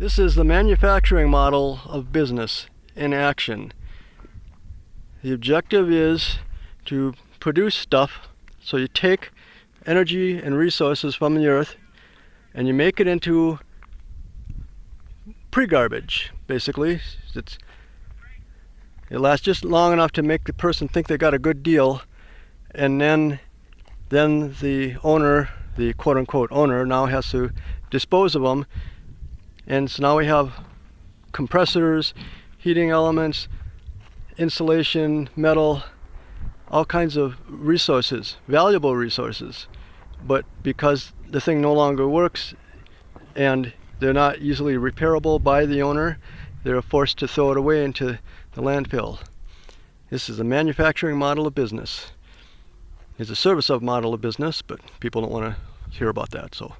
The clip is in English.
This is the manufacturing model of business in action. The objective is to produce stuff so you take energy and resources from the earth and you make it into pre-garbage basically it's it lasts just long enough to make the person think they got a good deal and then then the owner the quote-unquote owner now has to dispose of them and so now we have compressors heating elements insulation metal all kinds of resources valuable resources but because the thing no longer works and they're not easily repairable by the owner. They're forced to throw it away into the landfill. This is a manufacturing model of business. It's a service of model of business, but people don't want to hear about that. So